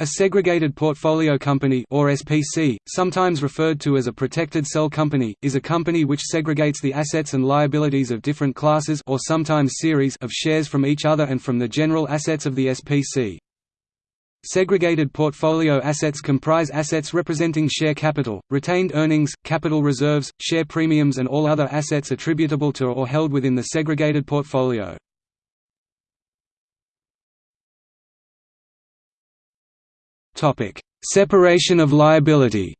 A segregated portfolio company or SPC, sometimes referred to as a protected cell company, is a company which segregates the assets and liabilities of different classes or sometimes series of shares from each other and from the general assets of the SPC. Segregated portfolio assets comprise assets representing share capital, retained earnings, capital reserves, share premiums and all other assets attributable to or held within the segregated portfolio. Topic: Separation of liability.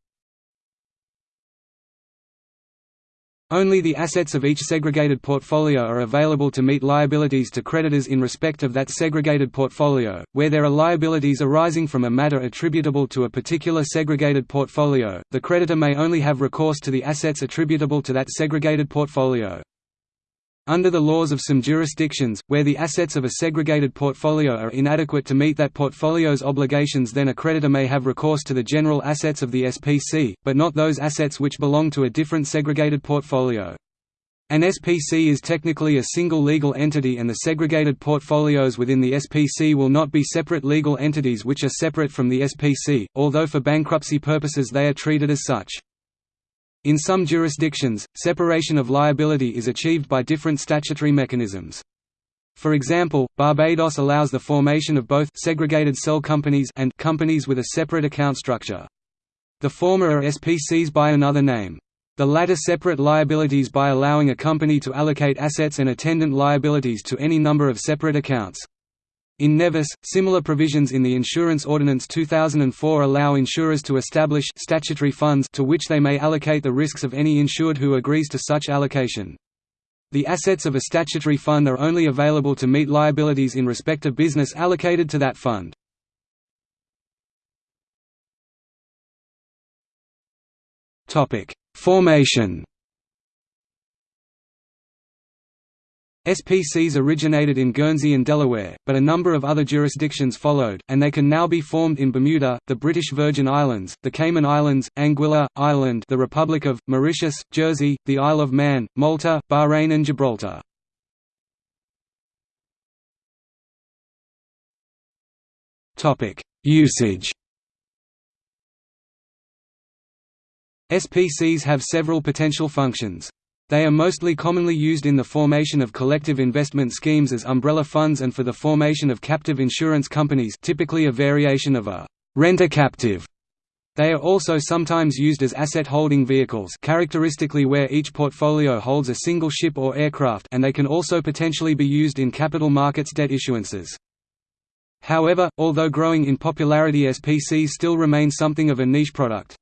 Only the assets of each segregated portfolio are available to meet liabilities to creditors in respect of that segregated portfolio. Where there are liabilities arising from a matter attributable to a particular segregated portfolio, the creditor may only have recourse to the assets attributable to that segregated portfolio. Under the laws of some jurisdictions, where the assets of a segregated portfolio are inadequate to meet that portfolio's obligations then a creditor may have recourse to the general assets of the SPC, but not those assets which belong to a different segregated portfolio. An SPC is technically a single legal entity and the segregated portfolios within the SPC will not be separate legal entities which are separate from the SPC, although for bankruptcy purposes they are treated as such. In some jurisdictions, separation of liability is achieved by different statutory mechanisms. For example, Barbados allows the formation of both segregated cell companies and companies with a separate account structure. The former are SPCs by another name. The latter separate liabilities by allowing a company to allocate assets and attendant liabilities to any number of separate accounts. In Nevis, similar provisions in the Insurance Ordinance 2004 allow insurers to establish statutory funds to which they may allocate the risks of any insured who agrees to such allocation. The assets of a statutory fund are only available to meet liabilities in respect of business allocated to that fund. Formation SPCs originated in Guernsey and Delaware, but a number of other jurisdictions followed, and they can now be formed in Bermuda, the British Virgin Islands, the Cayman Islands, Anguilla, Ireland the Republic of, Mauritius, Jersey, the Isle of Man, Malta, Bahrain and Gibraltar. Usage SPCs have several potential functions. They are mostly commonly used in the formation of collective investment schemes as umbrella funds and for the formation of captive insurance companies typically a variation of a rent-a-captive. They are also sometimes used as asset holding vehicles characteristically where each portfolio holds a single ship or aircraft and they can also potentially be used in capital markets debt issuances. However, although growing in popularity SPCs still remain something of a niche product.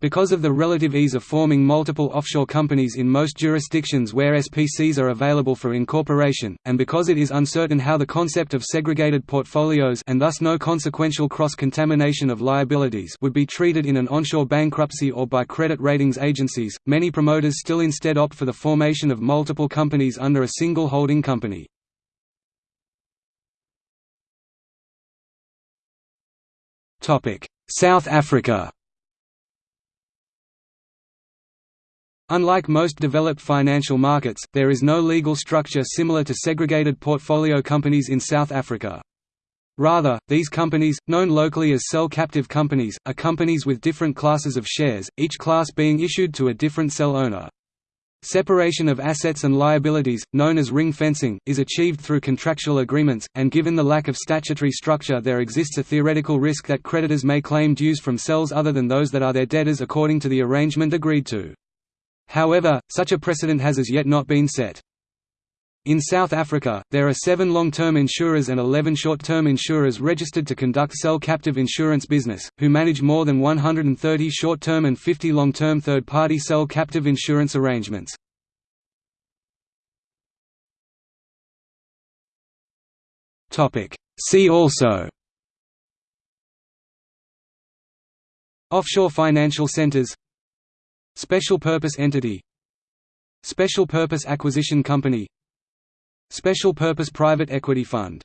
Because of the relative ease of forming multiple offshore companies in most jurisdictions where SPCs are available for incorporation, and because it is uncertain how the concept of segregated portfolios and thus no consequential cross-contamination of liabilities would be treated in an onshore bankruptcy or by credit ratings agencies, many promoters still instead opt for the formation of multiple companies under a single holding company. South Africa Unlike most developed financial markets, there is no legal structure similar to segregated portfolio companies in South Africa. Rather, these companies, known locally as cell captive companies, are companies with different classes of shares, each class being issued to a different cell owner. Separation of assets and liabilities, known as ring fencing, is achieved through contractual agreements, and given the lack of statutory structure there exists a theoretical risk that creditors may claim dues from cells other than those that are their debtors according to the arrangement agreed to. However, such a precedent has as yet not been set. In South Africa, there are seven long-term insurers and 11 short-term insurers registered to conduct cell captive insurance business, who manage more than 130 short-term and 50 long-term third-party cell captive insurance arrangements. See also Offshore financial centers Special Purpose Entity. Special Purpose Acquisition Company. Special Purpose Private Equity Fund